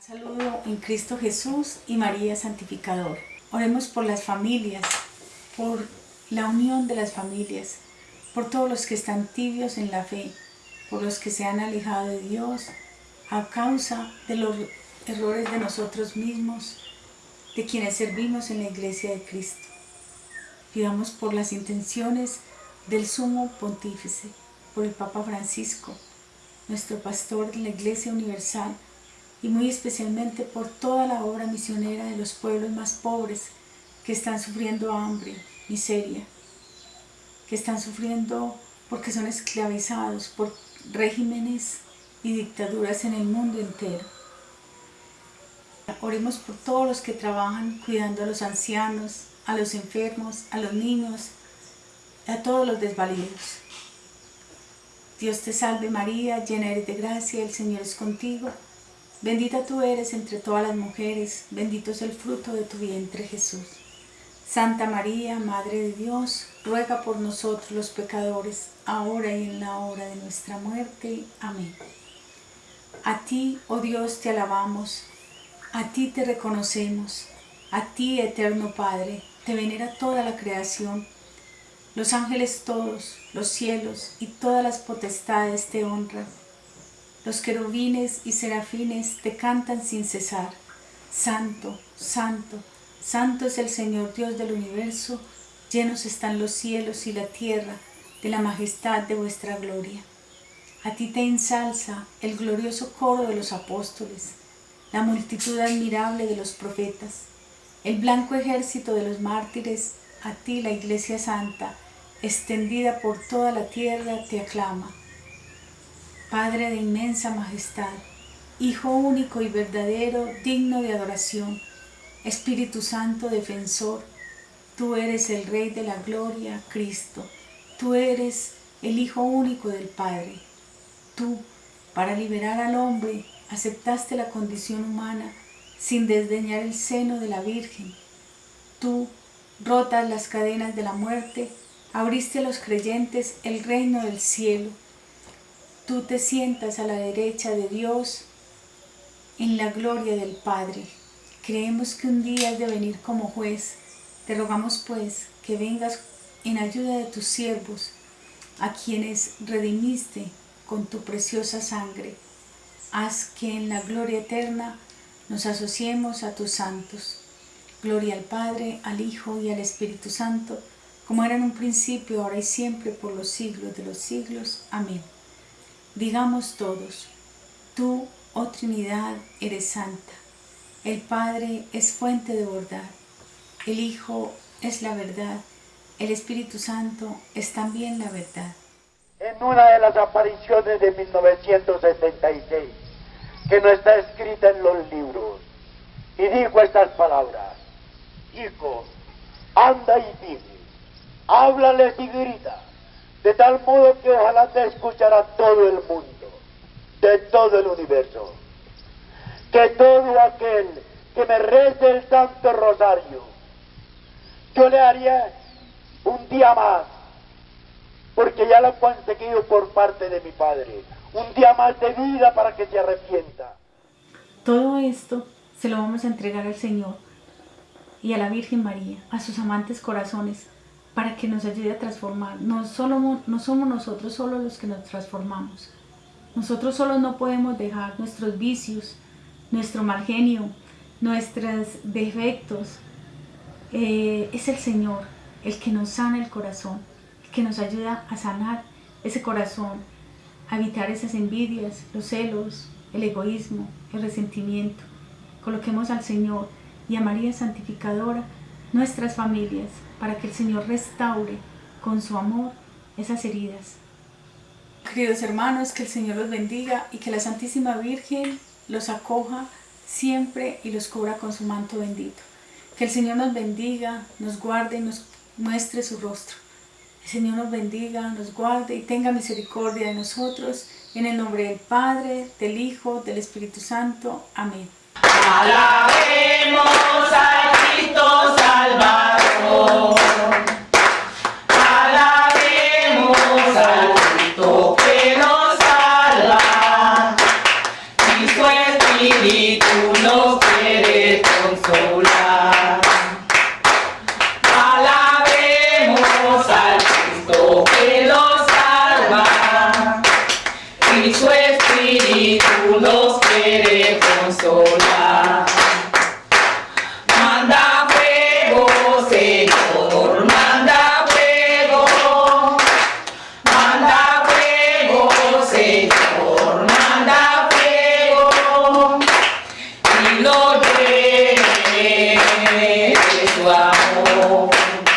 Saludo en Cristo Jesús y María Santificador. Oremos por las familias, por la unión de las familias, por todos los que están tibios en la fe, por los que se han alejado de Dios a causa de los errores de nosotros mismos, de quienes servimos en la iglesia de Cristo. Pidamos por las intenciones del sumo pontífice, por el Papa Francisco, nuestro pastor de la Iglesia Universal, y muy especialmente por toda la obra misionera de los pueblos más pobres que están sufriendo hambre, miseria, que están sufriendo porque son esclavizados por regímenes y dictaduras en el mundo entero. Oremos por todos los que trabajan cuidando a los ancianos, a los enfermos, a los niños, a todos los desvalidos. Dios te salve María, llena eres de gracia, el Señor es contigo. Bendita tú eres entre todas las mujeres, bendito es el fruto de tu vientre Jesús. Santa María, Madre de Dios, ruega por nosotros los pecadores, ahora y en la hora de nuestra muerte. Amén. A ti, oh Dios, te alabamos, a ti te reconocemos, a ti, eterno Padre, te venera toda la creación. Los ángeles todos, los cielos y todas las potestades te honran. Los querubines y serafines te cantan sin cesar. Santo, santo, santo es el Señor Dios del universo, llenos están los cielos y la tierra de la majestad de vuestra gloria. A ti te ensalza el glorioso coro de los apóstoles, la multitud admirable de los profetas, el blanco ejército de los mártires, a ti la Iglesia Santa, extendida por toda la tierra, te aclama. Padre de inmensa majestad, Hijo único y verdadero, digno de adoración, Espíritu Santo defensor, tú eres el Rey de la gloria, Cristo, tú eres el Hijo único del Padre. Tú, para liberar al hombre, aceptaste la condición humana sin desdeñar el seno de la Virgen. Tú, rotas las cadenas de la muerte, abriste a los creyentes el reino del cielo tú te sientas a la derecha de Dios en la gloria del Padre. Creemos que un día has de venir como juez. Te rogamos pues que vengas en ayuda de tus siervos, a quienes redimiste con tu preciosa sangre. Haz que en la gloria eterna nos asociemos a tus santos. Gloria al Padre, al Hijo y al Espíritu Santo, como era en un principio, ahora y siempre, por los siglos de los siglos. Amén. Digamos todos, tú, oh Trinidad, eres santa. El Padre es fuente de verdad. El Hijo es la verdad. El Espíritu Santo es también la verdad. En una de las apariciones de 1976, que no está escrita en los libros, y dijo estas palabras, Hijo, anda y dime, háblales y grita, de tal modo que ojalá te escuchará todo el mundo, de todo el universo. Que todo aquel que me rece el Santo Rosario, yo le haría un día más, porque ya lo he conseguido por parte de mi Padre, un día más de vida para que se arrepienta. Todo esto se lo vamos a entregar al Señor y a la Virgen María, a sus amantes corazones, para que nos ayude a transformar. No, solo, no somos nosotros solo los que nos transformamos. Nosotros solo no podemos dejar nuestros vicios, nuestro mal genio, nuestros defectos. Eh, es el Señor el que nos sana el corazón, el que nos ayuda a sanar ese corazón, a evitar esas envidias, los celos, el egoísmo, el resentimiento. Coloquemos al Señor y a María Santificadora nuestras familias, para que el Señor restaure con su amor esas heridas. Queridos hermanos, que el Señor los bendiga y que la Santísima Virgen los acoja siempre y los cubra con su manto bendito. Que el Señor nos bendiga, nos guarde y nos muestre su rostro. El Señor nos bendiga, nos guarde y tenga misericordia de nosotros. En el nombre del Padre, del Hijo, del Espíritu Santo. Amén. Alabemos a Cristo Salvador. consolar.